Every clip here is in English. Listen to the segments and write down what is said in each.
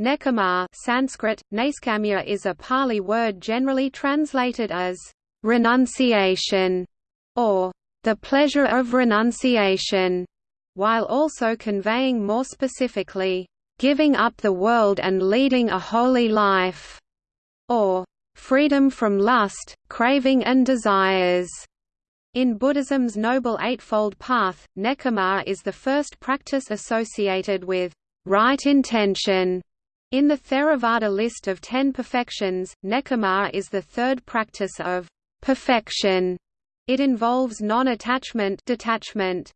Nekkhamma Sanskrit, Naiskamya is a Pali word generally translated as renunciation or the pleasure of renunciation, while also conveying more specifically, giving up the world and leading a holy life, or freedom from lust, craving and desires. In Buddhism's Noble Eightfold Path, Nekkhamma is the first practice associated with right intention in the Theravada list of ten perfections, nekkhamma is the third practice of perfection. It involves non-attachment detachment.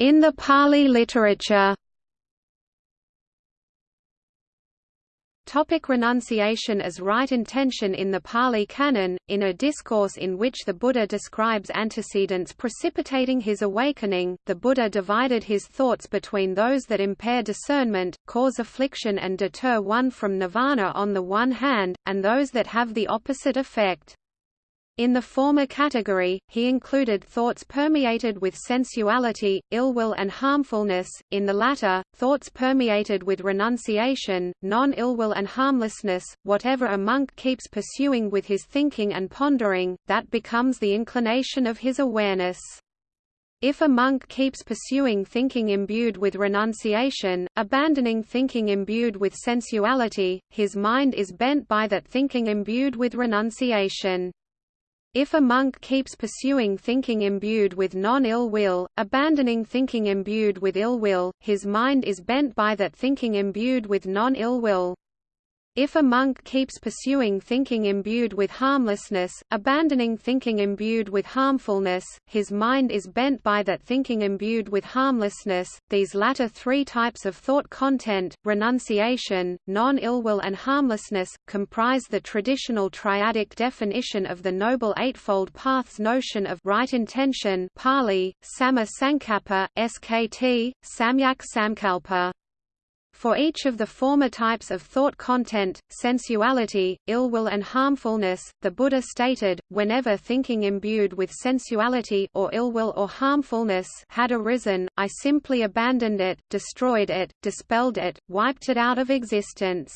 In the Pali literature Topic renunciation as right intention In the Pali Canon, in a discourse in which the Buddha describes antecedents precipitating his awakening, the Buddha divided his thoughts between those that impair discernment, cause affliction and deter one from nirvana on the one hand, and those that have the opposite effect. In the former category, he included thoughts permeated with sensuality, ill will and harmfulness, in the latter, thoughts permeated with renunciation, non-ill will and harmlessness. Whatever a monk keeps pursuing with his thinking and pondering, that becomes the inclination of his awareness. If a monk keeps pursuing thinking imbued with renunciation, abandoning thinking imbued with sensuality, his mind is bent by that thinking imbued with renunciation. If a monk keeps pursuing thinking imbued with non-ill will, abandoning thinking imbued with ill will, his mind is bent by that thinking imbued with non-ill will. If a monk keeps pursuing thinking imbued with harmlessness, abandoning thinking imbued with harmfulness, his mind is bent by that thinking imbued with harmlessness. These latter three types of thought content, renunciation, non-ill will and harmlessness, comprise the traditional triadic definition of the Noble Eightfold Path's notion of right intention Pali, Samma Sankappa, SKT, Samyak Samkalpa. For each of the former types of thought content, sensuality, ill will and harmfulness, the Buddha stated, whenever thinking imbued with sensuality or ill will or harmfulness had arisen, I simply abandoned it, destroyed it, dispelled it, wiped it out of existence.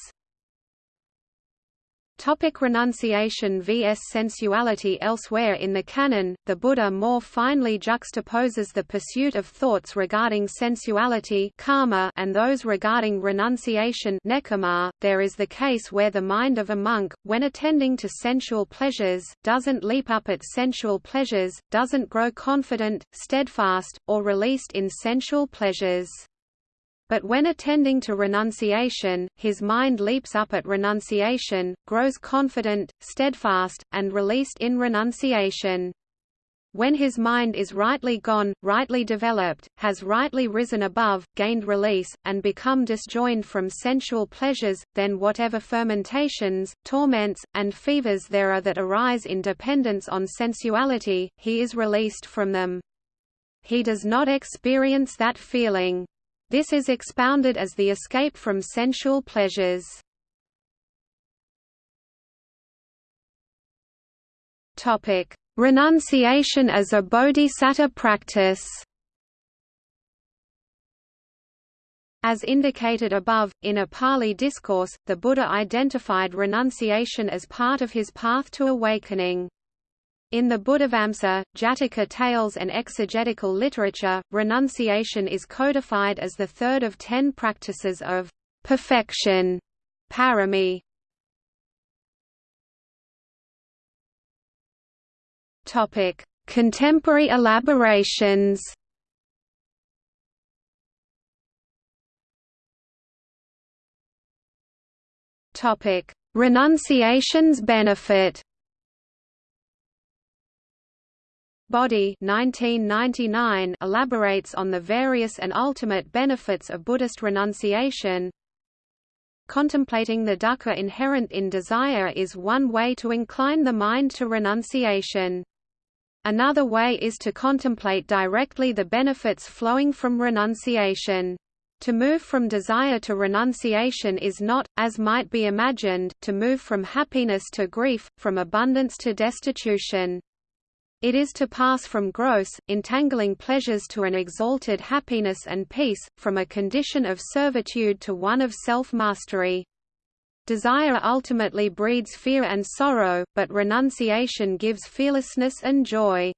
Topic renunciation vs sensuality Elsewhere in the canon, the Buddha more finely juxtaposes the pursuit of thoughts regarding sensuality kama and those regarding renunciation nekkhamma. .There is the case where the mind of a monk, when attending to sensual pleasures, doesn't leap up at sensual pleasures, doesn't grow confident, steadfast, or released in sensual pleasures. But when attending to renunciation, his mind leaps up at renunciation, grows confident, steadfast, and released in renunciation. When his mind is rightly gone, rightly developed, has rightly risen above, gained release, and become disjoined from sensual pleasures, then whatever fermentations, torments, and fevers there are that arise in dependence on sensuality, he is released from them. He does not experience that feeling. This is expounded as the escape from sensual pleasures. Renunciation as a bodhisattva practice. As indicated above, in a Pali discourse, the Buddha identified renunciation as part of his path to awakening. In the Buddhavamsa, Jataka tales and exegetical literature, renunciation is codified as the third of ten practices of perfection parami. Contemporary elaborations. Renunciation's benefit. Bodhi 1999 elaborates on the various and ultimate benefits of Buddhist renunciation. Contemplating the dukkha inherent in desire is one way to incline the mind to renunciation. Another way is to contemplate directly the benefits flowing from renunciation. To move from desire to renunciation is not, as might be imagined, to move from happiness to grief, from abundance to destitution. It is to pass from gross, entangling pleasures to an exalted happiness and peace, from a condition of servitude to one of self-mastery. Desire ultimately breeds fear and sorrow, but renunciation gives fearlessness and joy.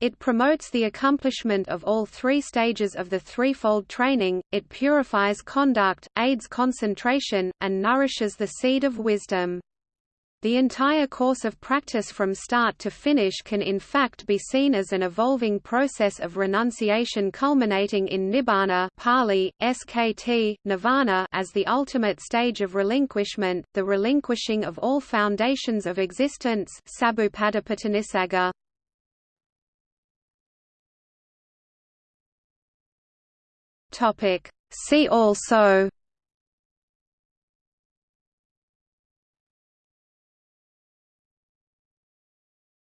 It promotes the accomplishment of all three stages of the threefold training, it purifies conduct, aids concentration, and nourishes the seed of wisdom. The entire course of practice from start to finish can in fact be seen as an evolving process of renunciation culminating in nibbana Pali, SKT, nirvana as the ultimate stage of relinquishment, the relinquishing of all foundations of existence. See also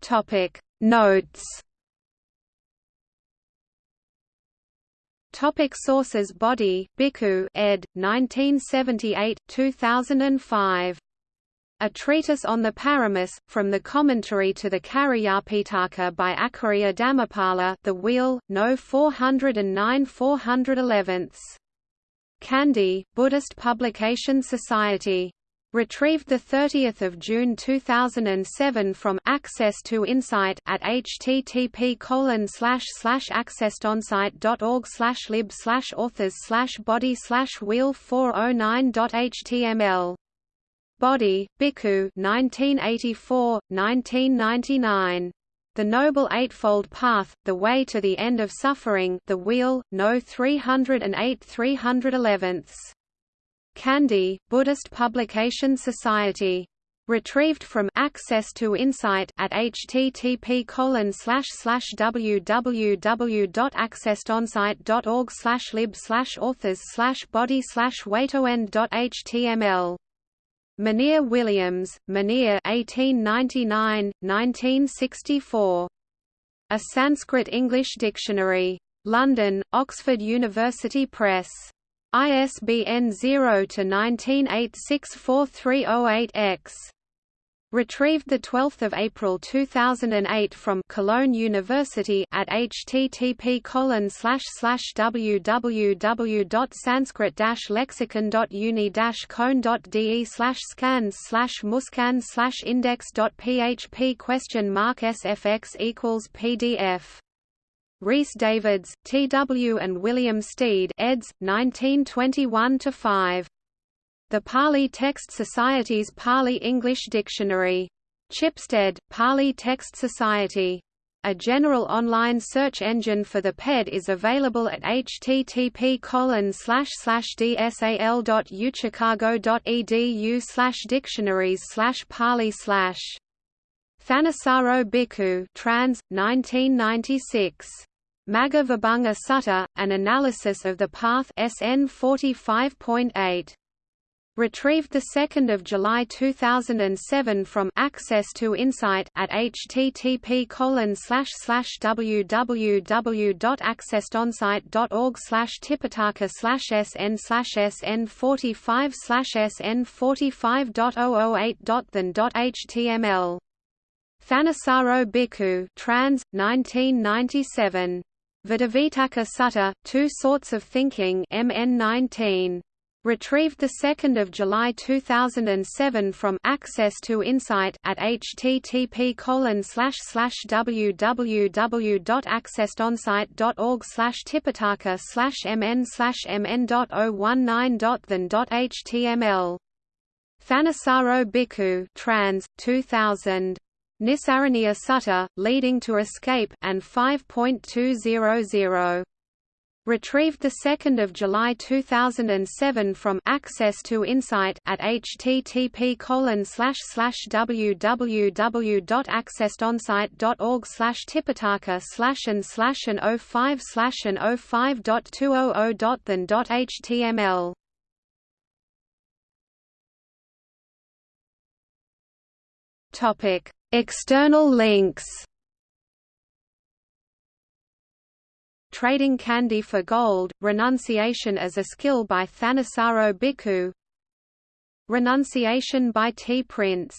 Topic Notes Topic sources Bodhi, Bhikkhu ed. 1978 2005. A Treatise on the Paramis, from the Commentary to the Cariyapitaka by Acharya Dhammapala The Wheel, No 409 411. Kandy, Buddhist Publication Society Retrieved 30 June 2007 from Access to Insight at http colon slash slash accesstoinsight.org slash lib slash authors slash bodhi slash wheel 409.html. Bodhi, Bhikkhu 1984, 1999. The Noble Eightfold Path, The Way to the End of Suffering The Wheel, No 308 311 Kandy, Buddhist Publication Society. Retrieved from Access to Insight at http colon slash slash www.accesstoinsight.org slash lib slash authors slash bodhi slash waytoend.html. Monier Williams, Monier 1899, 1964. A Sanskrit-English Dictionary. London, Oxford University Press. ISBN 0-19864308-X. Retrieved 12 April 2008 from Cologne University at http colon slash slash www.sanskrit-lexicon.uni cone.de slash scans slash muscan slash index.php question mark sfx equals pdf Rhys Davids, T. W. and William Stede eds. 1921–5. The Pali Text Society's Pali-English Dictionary. Chipstead, Pali Text Society. A general online search engine for the PED is available at http dsal.uchicago.edu dictionaries Pali Thanissaro Bhikkhu trans, 1996. Magga Vibhanga Sutta, An Analysis of the Path SN 45.8. Retrieved 2 July 2007 from Access to Insight at http www.accesstoinsight.org tipitaka sn sn 45 sn 45.008.than.html Thanissaro Bhikkhu trans, 1997 Dvedhavitakka Sutta, Two Sorts of Thinking MN 19. Retrieved 2 July 2007 from Access to Insight at http www.accesstoinsight.org tipitaka mn mn.019.than.html Thanissaro Bhikkhu trans, 2000 Nissaraniya Sutta, leading to escape, and 5.200. Retrieved 2 July 2007 from Access to Insight at http www.accesstoinsight.org tipitaka slash and slash and 05 slash and 05.200.than.html Topic External links Trading Candy for Gold, Renunciation as a Skill by Thanissaro Bhikkhu Renunciation by T. Prince